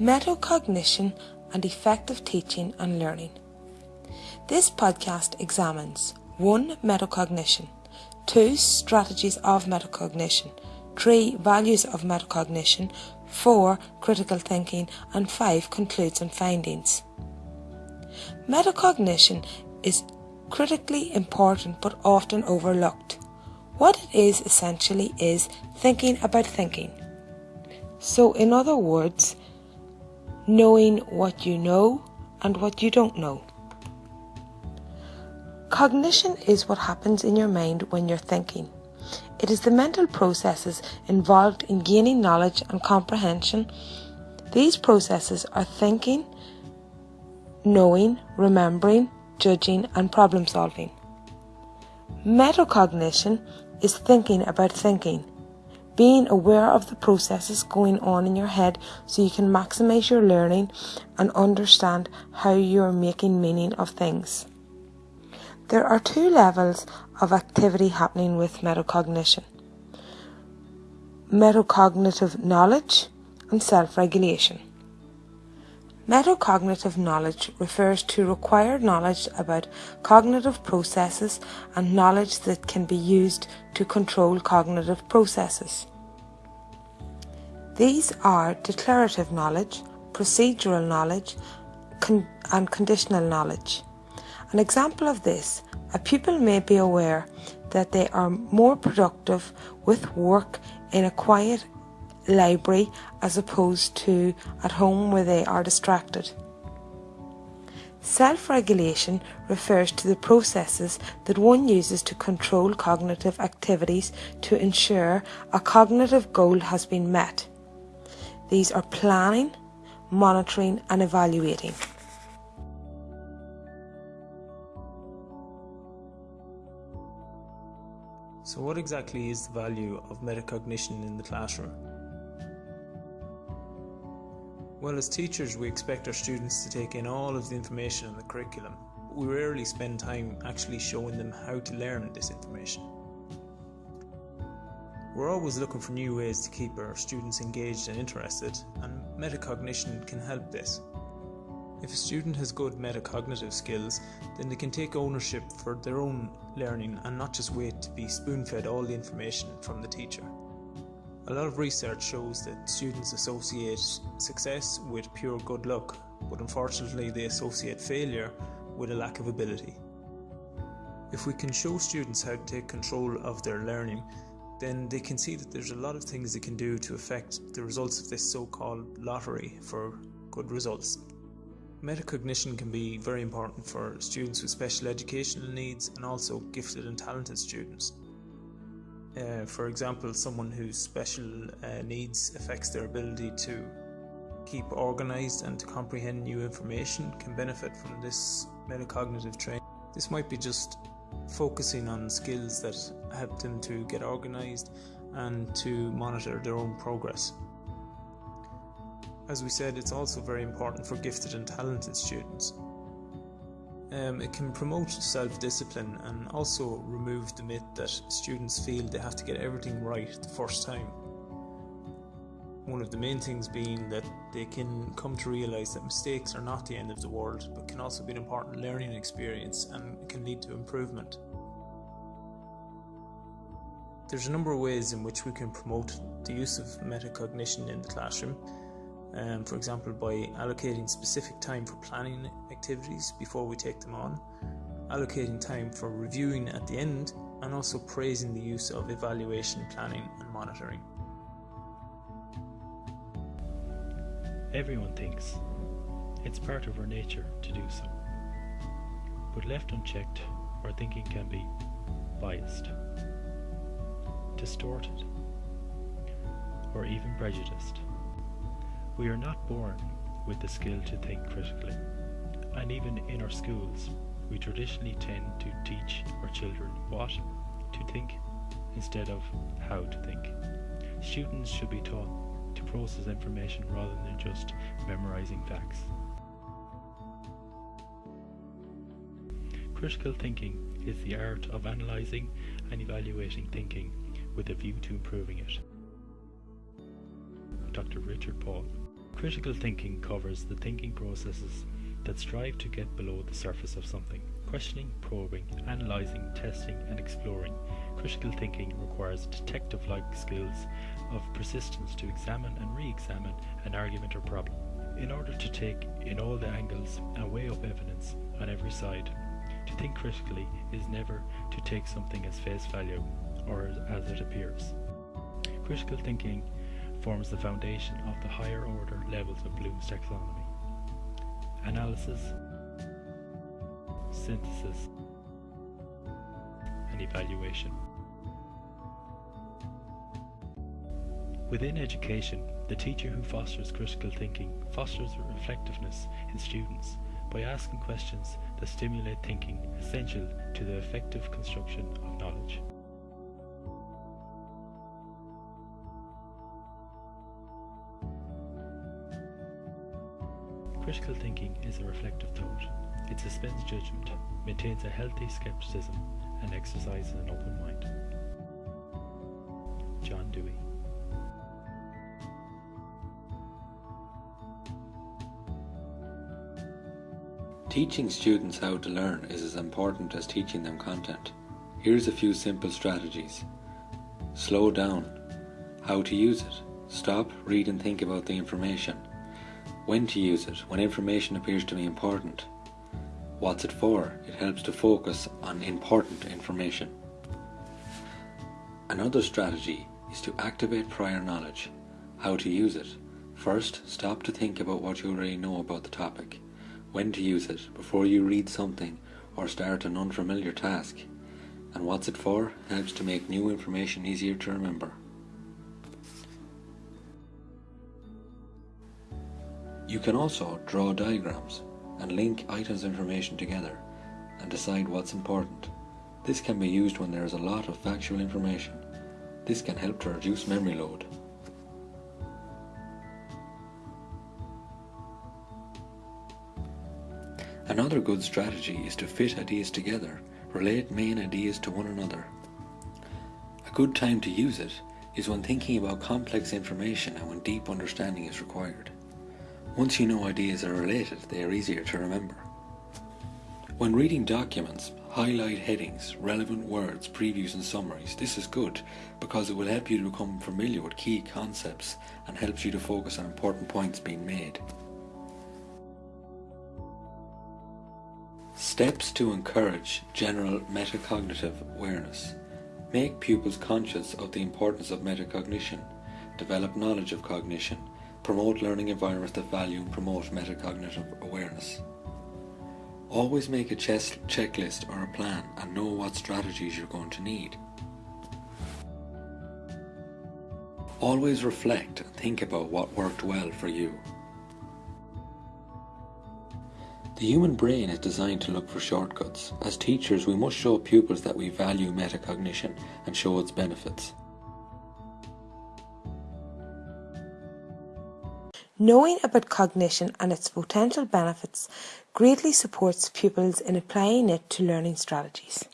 metacognition and effective teaching and learning. This podcast examines 1. Metacognition, 2. Strategies of metacognition, 3. Values of metacognition, 4. Critical thinking, and 5. Concludes and findings. Metacognition is critically important but often overlooked. What it is essentially is thinking about thinking. So, in other words, knowing what you know and what you don't know. Cognition is what happens in your mind when you're thinking. It is the mental processes involved in gaining knowledge and comprehension. These processes are thinking, knowing, remembering, judging, and problem solving. Metacognition is thinking about thinking, being aware of the processes going on in your head so you can maximize your learning and understand how you're making meaning of things. There are two levels of activity happening with metacognition metacognitive knowledge and self regulation. Metacognitive knowledge refers to required knowledge about cognitive processes and knowledge that can be used to control cognitive processes. These are declarative knowledge, procedural knowledge, con- and conditional knowledge. An example of this, a pupil may be aware that they are more productive with work in a quiet library as opposed to at home where they are distracted. Self regulation refers to the processes that one uses to control cognitive activities to ensure a cognitive goal has been met. These are planning, monitoring, and evaluating. So, what exactly is the value of metacognition in the classroom? Well, as teachers, we expect our students to take in all of the information in the curriculum, but we rarely spend time actually showing them how to learn this information. We're always looking for new ways to keep our students engaged and interested, and metacognition can help this. If a student has good metacognitive skills, then they can take ownership for their own learning and not just wait to be spoon fed all the information from the teacher. A lot of research shows that students associate success with pure good luck, but unfortunately, they associate failure with a lack of ability. If we can show students how to take control of their learning, then they can see that there's a lot of things they can do to affect the results of this so called lottery for good results. Metacognition can be very important for students with special educational needs and also gifted and talented students. Uh, for example, someone whose special uh, needs affects their ability to keep organized and to comprehend new information can benefit from this metacognitive training. This might be just focusing on skills that help them to get organized and to monitor their own progress. As we said, it's also very important for gifted and talented students. Um, it can promote self discipline and also remove the myth that students feel they have to get everything right the first time. One of the main things being that they can come to realise that mistakes are not the end of the world, but can also be an important learning experience and can lead to improvement. There's a number of ways in which we can promote the use of metacognition in the classroom. Um, for example, by allocating specific time for planning activities before we take them on, allocating time for reviewing at the end, and also praising the use of evaluation, planning, and monitoring. Everyone thinks. It's part of our nature to do so. But left unchecked, our thinking can be biased, distorted, or even prejudiced. We are not born with the skill to think critically, and even in our schools, we traditionally tend to teach our children what to think instead of how to think. Students should be taught to process information rather than just memorizing facts. Critical thinking is the art of analysing and evaluating thinking with a view to improving it. Dr. Richard Paul Critical thinking covers the thinking processes that strive to get below the surface of something. Questioning, probing, analysing, testing and exploring. Critical thinking requires detective-like skills of persistence to examine and re-examine an argument or problem in order to take in all the angles and weigh up evidence on every side. To think critically is never to take something as face value or as it appears. Critical thinking forms the foundation of the higher order levels of Bloom's taxonomy. Analysis, synthesis, and evaluation. Within education, the teacher who fosters critical thinking fosters reflectiveness in students by asking questions that stimulate thinking essential to the effective construction of knowledge. Critical thinking is a reflective thought. It suspends judgment, maintains a healthy skepticism, and exercises an open mind. John Dewey Teaching students how to learn is as important as teaching them content. Here's a few simple strategies. Slow down. How to use it. Stop, read and think about the information. When to use it, when information appears to be important. What's it for? It helps to focus on important information. Another strategy is to activate prior knowledge. How to use it. First, stop to think about what you already know about the topic when to use it before you read something or start an unfamiliar task. And what's it for? Helps to make new information easier to remember. You can also draw diagrams and link items of information together and decide what's important. This can be used when there is a lot of factual information. This can help to reduce memory load. Another good strategy is to fit ideas together, relate main ideas to one another. A good time to use it is when thinking about complex information and when deep understanding is required. Once you know ideas are related, they are easier to remember. When reading documents, highlight headings, relevant words, previews and summaries. This is good because it will help you to become familiar with key concepts and helps you to focus on important points being made. Steps to encourage general metacognitive awareness. Make pupils conscious of the importance of metacognition. Develop knowledge of cognition. Promote learning environments that value and promote metacognitive awareness. Always make a checklist or a plan and know what strategies you're going to need. Always reflect and think about what worked well for you. The human brain is designed to look for shortcuts. As teachers, we must show pupils that we value metacognition and show its benefits. Knowing about cognition and its potential benefits greatly supports pupils in applying it to learning strategies.